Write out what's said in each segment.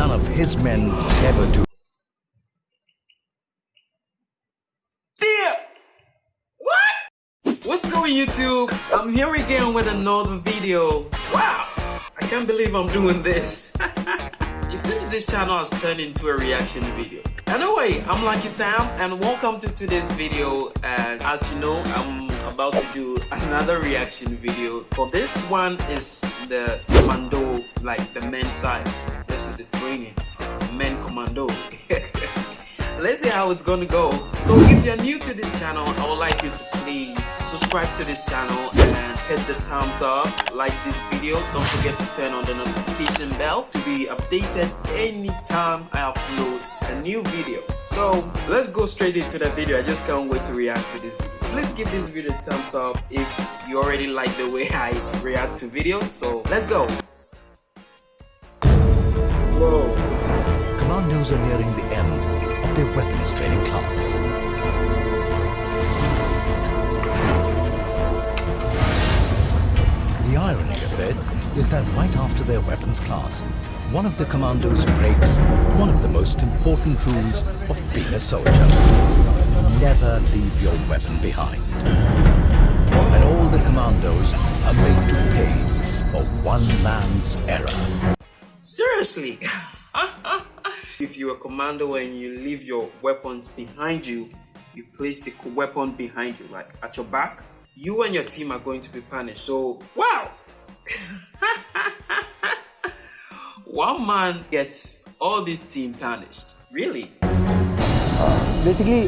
none of his men ever do. Damn! What? What's going YouTube? I'm here again with another video. Wow! I can't believe I'm doing this. it seems this channel has turned into a reaction video. Anyway, I'm Lucky Sam and welcome to today's video and as you know, I'm about to do another reaction video. For this one is the Mando, like the men's side. The training, men commando. Let's see how it's gonna go. So if you're new to this channel, I would like you to please subscribe to this channel and hit the thumbs up, like this video. Don't forget to turn on the notification bell to be updated anytime I upload a new video. So let's go straight into the video. I just can't wait to react to this video. Please give this video a thumbs up if you already like the way I react to videos. So let's go. Commandos are nearing the end of their weapons training class. The irony of it is that right after their weapons class, one of the commandos breaks one of the most important rules of being a soldier. Never leave your weapon behind. And all the commandos are made to pay for one man's error. Seriously? if you're a commando and you leave your weapons behind you, you place the weapon behind you, like at your back, you and your team are going to be punished. So, wow! One man gets all this team punished. Really? Basically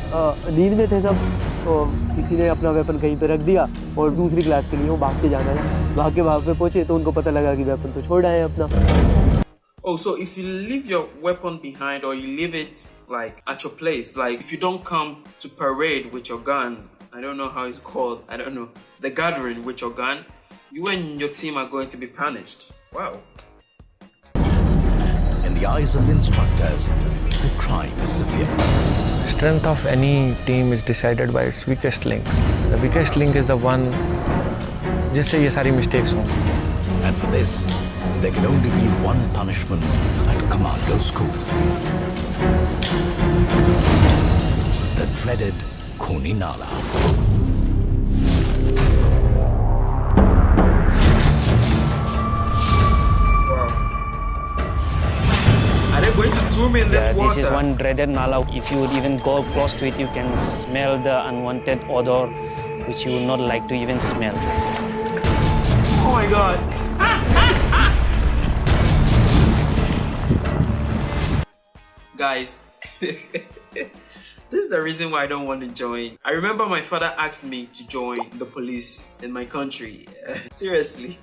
नींद में थे सब तो किसी ने अपना weapon कहीं पे रख दिया और दूसरी क्लास के लिए वो भाग के जाना है भाग के वहाँ पे पहुँचे तो उनको पता लगा कि वेपन तो छोड़ आए अपना Oh, so if you leave your weapon behind or you leave it like at your place, like if you don't come to parade with your gun, I don't know how it's called, I don't know, the gathering with your gun, you and your team are going to be punished. Wow. In the eyes of the instructors, the crime is severe. Strength of any team is decided by its weakest link. The weakest link is the one जिससे ये सारी mistakes हों. And for this, there can only be one punishment at commando school. The dreaded Kuninala. Wow. Are they going to swim in this Yeah, water? this is one dreaded nala. If you would even go close to it, you can smell the unwanted odor, which you would not like to even smell. Oh my god. Guys, this is the reason why I don't want to join. I remember my father asked me to join the police in my country. Seriously.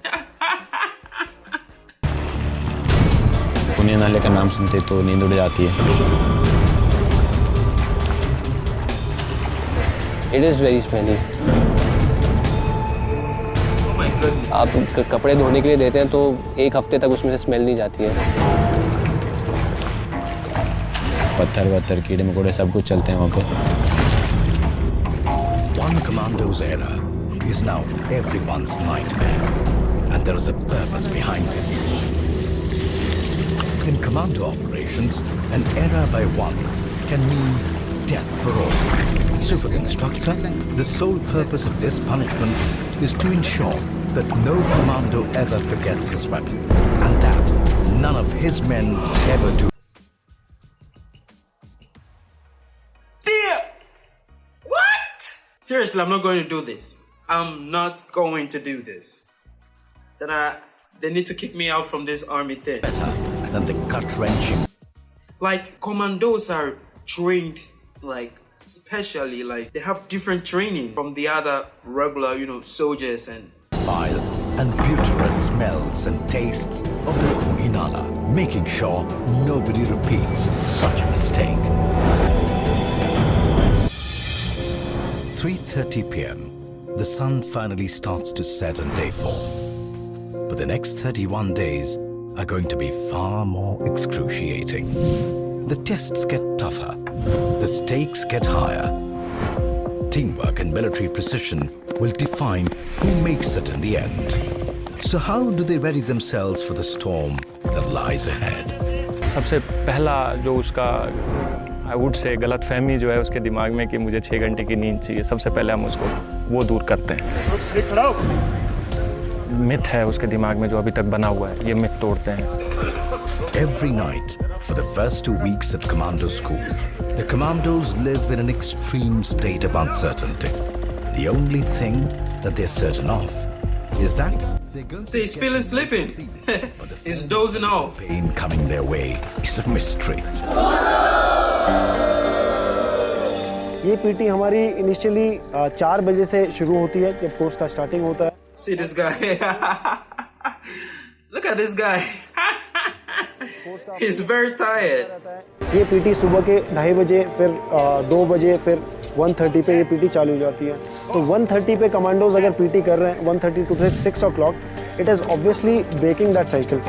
पुण्य नाले का नाम सुनते तो नींद उड़ जाती है it is very smelly oh my goodness. आप कपड़े धोने के लिए देते हैं तो एक हफ़्ते तक उसमें से स्मेल नहीं जाती है पत्थर वत्थर कीड़े मकोड़े सब कुछ चलते हैं वहाँ पे One commando's error is now everyone's nightmare. And there is a purpose behind this. In commando operations, an error by one can mean death for all. So for the instructor, the sole purpose of this punishment is to ensure that no commando ever forgets his weapon. And that none of his men ever do. Seriously, I'm not going to do this. I'm not going to do this. Then I, they need to kick me out from this army thing. better than the gut-wrenching Like commandos are trained like specially like they have different training from the other regular, you know, soldiers and vile and putrid smells and tastes of the Kuninala, making sure nobody repeats such a mistake. 3.30 p.m. The sun finally starts to set on day four. But the next 31 days are going to be far more excruciating. The tests get tougher. The stakes get higher. Teamwork and military precision will define who makes it in the end. So how do they ready themselves for the storm that lies ahead? सबसे पहला जो उसका I would say गलत फहमी जो है उसके दिमाग में कि मुझे छः घंटे की नींद चाहिए सबसे पहले हम उसको वो दूर करते हैं मिथ है उसके दिमाग में जो अभी तक बना हुआ है ये मिथ तोड़ते हैं Every night, for the first two weeks at commando school, the commandos live in an extreme state of uncertainty. The only thing that they're certain of is that they're going See, he's feeling sleeping. he's dozing off. pain coming their way is a mystery. ये PT हमारी initially चार बजे से शुरू होती है जब course का स्टार्टिंग होता है See this guy. Look at this guy. he's very tired. ये पीटी सुबह के ढाई बजे फिर दो बजे फिर 1:30 पे ये पीटी चालू हो जाती है तो 1:30 पे कमांडोज अगर पीटी कर रहे हैं 1:30 to six o'clock it is obviously breaking that cycle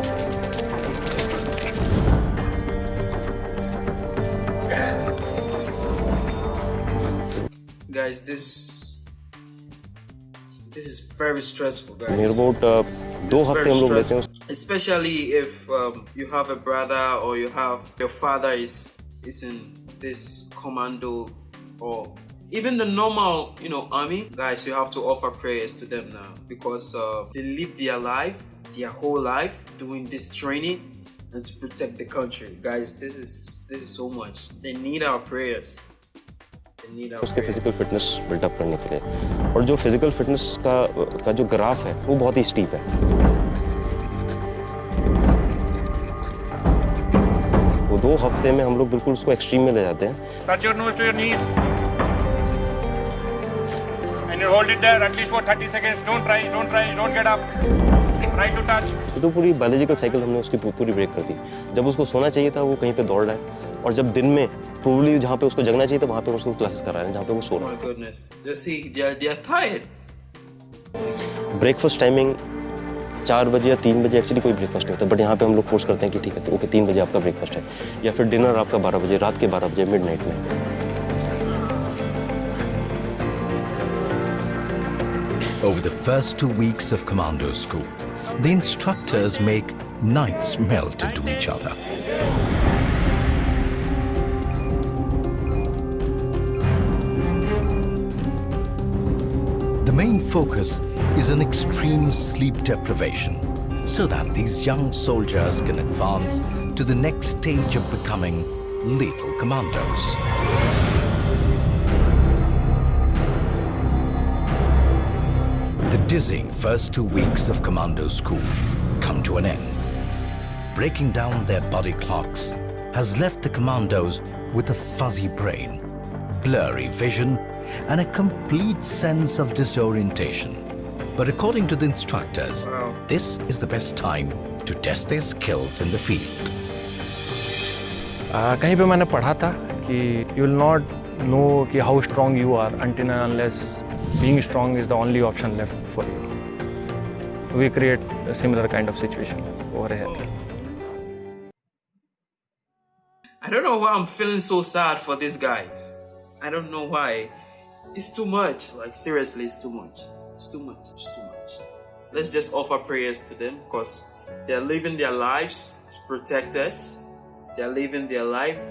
Guys, this this is very stressful, guys. Near about दो It's हफ्ते very हम लोग लेते हैं stressful. Especially if um, you have a brother or you have your father is is in this commando or even the normal, you know, army guys. You have to offer prayers to them now because uh, they live their life, their whole life doing this training and to protect the country, guys. This is this is so much. They need our prayers. उसके physical fitness buildup करने के लिए और जो physical fitness का का जो graph है वो बहुत ही स्टीप है वो दो हफ़्ते में हम लोग बिल्कुल उसको एक्सट्रीम में ले जाते हैं Touch your nose to your knees. And you hold it there at least for 30 seconds. Don't try, don't try, don't get up. Try to touch. तो पूरी बायोलॉजिकल साइकिल हमने उसकी पूरी ब्रेक कर दी जब उसको सोना चाहिए था वो कहीं पे दौड़ रहा है और जब दिन में प्रोबली जहाँ पे उसको जगना चाहिए था वहाँ पे उसको क्लासेस करा रहे हैं जहाँ पे वो सो रहा. है ब्रेकफास्ट टाइमिंग चार बजे या तीन बजे एक्चुअली कोई ब्रेकफास्ट नहीं होता बट यहाँ पे हम लोग फोर्स करते हैं कि ठीक है तो ओके तीन बजे आपका ब्रेकफास्ट है या फिर डिनर आपका बारह बजे रात के बारह बजे मिड नाइट में Over the first two weeks of commando school, the instructors make nights melt into each other. Main focus is on extreme sleep deprivation so that these young soldiers can advance to the next stage of becoming lethal commandos. The dizzying first two weeks of commando school come to an end. Breaking down their body clocks has left the commandos with a fuzzy brain, blurry vision, and a complete sense of disorientation. But according to the instructors, Wow. this is the best time to test their skills in the field. आ, कहीं पे मैंने पढ़ा था कि you will not know कि how strong you are until unless being strong is the only option left for you we create similar kind of situation over here I don't know why I'm feeling so sad for these guys. I don't know why. It's too much. Like seriously, it's too much. It's too much. It's too much. Let's just offer prayers to them because they're living their lives to protect us. They're living their life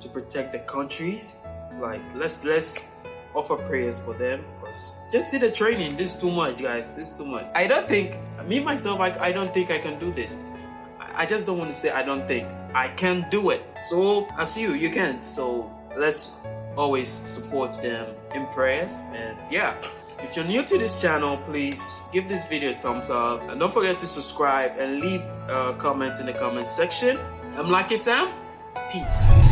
to protect the countries. Like let's let's offer prayers for them because just see the training. This is too much, guys. This is too much. I don't think me myself. I, I don't think I can do this. I- I just don't want to say I don't think I can do it. So as you, you can't. So let's always support them in prayers. And yeah, if you're new to this channel, please give this video a thumbs up and don't forget to subscribe and leave a comment in the comment section. I'm Lucky Sam. Peace.